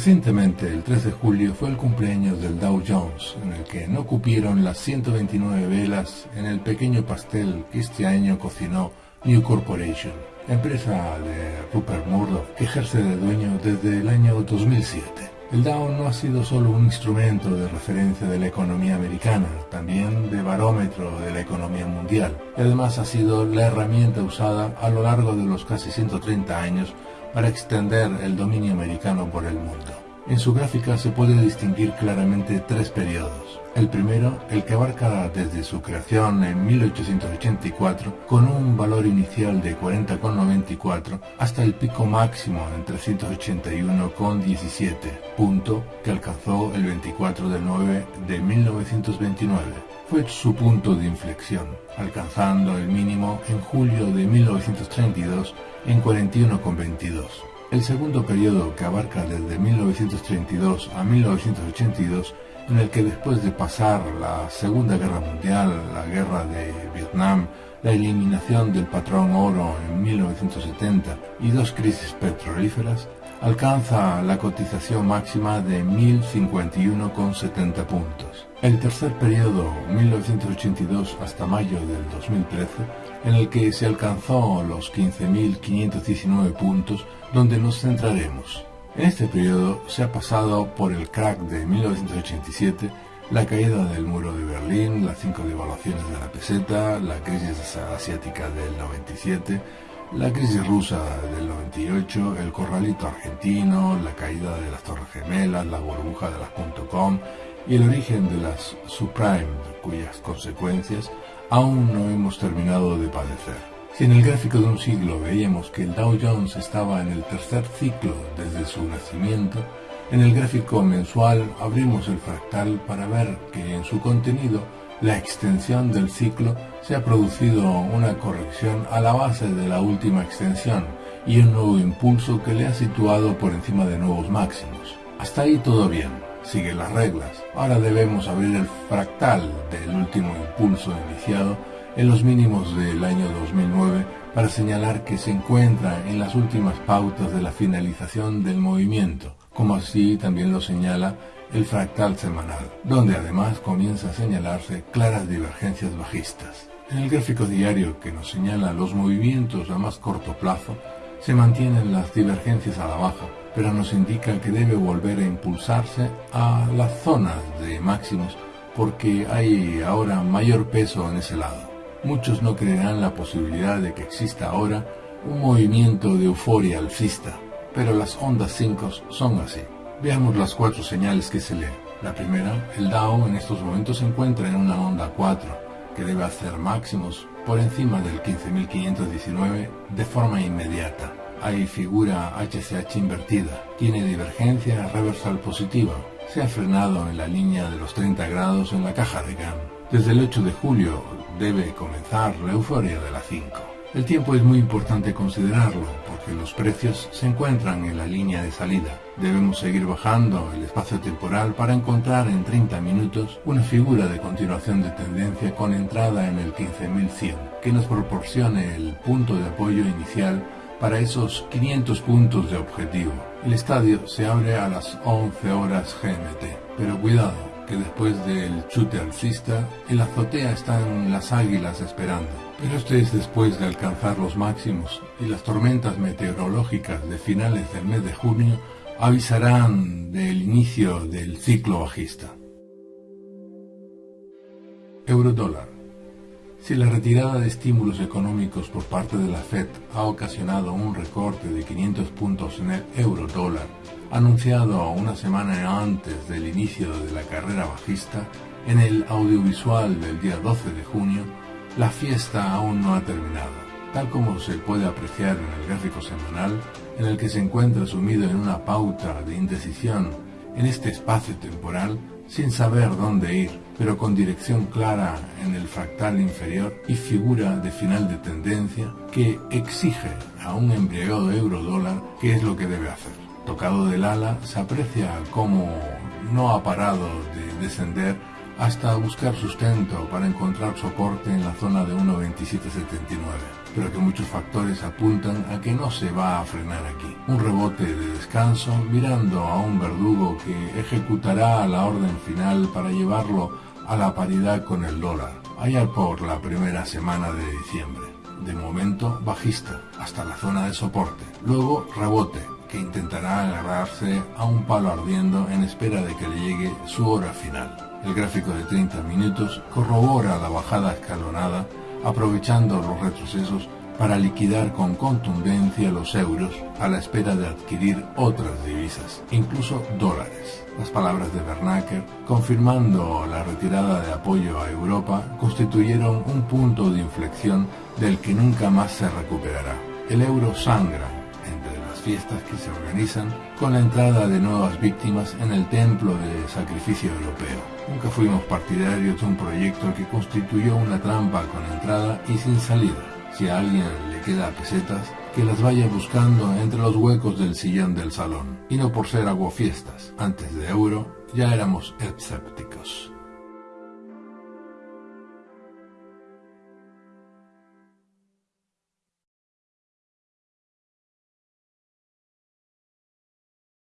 Recientemente, el 3 de julio, fue el cumpleaños del Dow Jones, en el que no cupieron las 129 velas en el pequeño pastel que este año cocinó New Corporation, empresa de Rupert Murdoch que ejerce de dueño desde el año 2007. El Dow no ha sido solo un instrumento de referencia de la economía americana, también de barómetro de la economía mundial. Y además ha sido la herramienta usada a lo largo de los casi 130 años para extender el dominio americano por el mundo. En su gráfica se puede distinguir claramente tres periodos. El primero, el que abarca desde su creación en 1884 con un valor inicial de 40,94 hasta el pico máximo en 381,17, punto que alcanzó el 24 de 9 de 1929. Fue su punto de inflexión, alcanzando el mínimo en julio de 1932 en 41,22. El segundo periodo, que abarca desde 1932 a 1982, en el que después de pasar la Segunda Guerra Mundial, la Guerra de Vietnam, la eliminación del patrón oro en 1970 y dos crisis petrolíferas, alcanza la cotización máxima de 1.051,70 puntos. El tercer periodo, 1982 hasta mayo del 2013, en el que se alcanzó los 15.519 puntos, donde nos centraremos. En este periodo se ha pasado por el crack de 1987, la caída del muro de Berlín, las cinco devaluaciones de la peseta, la crisis asiática del 97, la crisis rusa del 98, el corralito argentino, la caída de las Torres Gemelas, la burbuja de las .com y el origen de las subprime, cuyas consecuencias aún no hemos terminado de padecer. Si en el gráfico de un siglo veíamos que el Dow Jones estaba en el tercer ciclo desde su nacimiento, en el gráfico mensual abrimos el fractal para ver que en su contenido la extensión del ciclo se ha producido una corrección a la base de la última extensión y un nuevo impulso que le ha situado por encima de nuevos máximos. Hasta ahí todo bien, sigue las reglas. Ahora debemos abrir el fractal del último impulso iniciado en los mínimos del año 2009 para señalar que se encuentra en las últimas pautas de la finalización del movimiento, como así también lo señala el fractal semanal, donde además comienza a señalarse claras divergencias bajistas. En el gráfico diario que nos señala los movimientos a más corto plazo, se mantienen las divergencias a la baja, pero nos indica que debe volver a impulsarse a las zonas de máximos porque hay ahora mayor peso en ese lado. Muchos no creerán la posibilidad de que exista ahora un movimiento de euforia alcista, pero las ondas 5 son así. Veamos las cuatro señales que se leen. La primera, el Dow en estos momentos se encuentra en una onda 4, que debe hacer máximos por encima del 15.519 de forma inmediata. Hay figura HCH invertida, tiene divergencia reversal positiva, se ha frenado en la línea de los 30 grados en la caja de GAN. Desde el 8 de julio debe comenzar la euforia de la 5. El tiempo es muy importante considerarlo porque los precios se encuentran en la línea de salida. Debemos seguir bajando el espacio temporal para encontrar en 30 minutos una figura de continuación de tendencia con entrada en el 15100 que nos proporcione el punto de apoyo inicial para esos 500 puntos de objetivo. El estadio se abre a las 11 horas GMT, pero cuidado, después del chute alcista, en la azotea están las águilas esperando. Pero esto es después de alcanzar los máximos y las tormentas meteorológicas de finales del mes de junio avisarán del inicio del ciclo bajista. Eurodólar. Si la retirada de estímulos económicos por parte de la Fed ha ocasionado un recorte de 500 puntos en el euro dólar, anunciado una semana antes del inicio de la carrera bajista, en el audiovisual del día 12 de junio, la fiesta aún no ha terminado, tal como se puede apreciar en el gráfico semanal, en el que se encuentra sumido en una pauta de indecisión en este espacio temporal sin saber dónde ir, pero con dirección clara en el fractal inferior y figura de final de tendencia que exige a un embriagado euro-dólar qué es lo que debe hacer. Tocado del ala, se aprecia cómo no ha parado de descender hasta buscar sustento para encontrar soporte en la zona de 1.2779, pero que muchos factores apuntan a que no se va a frenar aquí. Un rebote de descanso mirando a un verdugo que ejecutará la orden final para llevarlo a la paridad con el dólar, allá por la primera semana de diciembre. De momento bajista, hasta la zona de soporte. Luego rebote, que intentará agarrarse a un palo ardiendo en espera de que le llegue su hora final. El gráfico de 30 minutos corrobora la bajada escalonada, aprovechando los retrocesos para liquidar con contundencia los euros a la espera de adquirir otras divisas, incluso dólares. Las palabras de Bernacker, confirmando la retirada de apoyo a Europa, constituyeron un punto de inflexión del que nunca más se recuperará. El euro sangra fiestas que se organizan con la entrada de nuevas víctimas en el templo de sacrificio europeo. Nunca fuimos partidarios de un proyecto que constituyó una trampa con entrada y sin salida. Si a alguien le queda pesetas, que las vaya buscando entre los huecos del sillón del salón. Y no por ser aguafiestas. Antes de euro ya éramos escépticos.